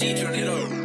Turn it up.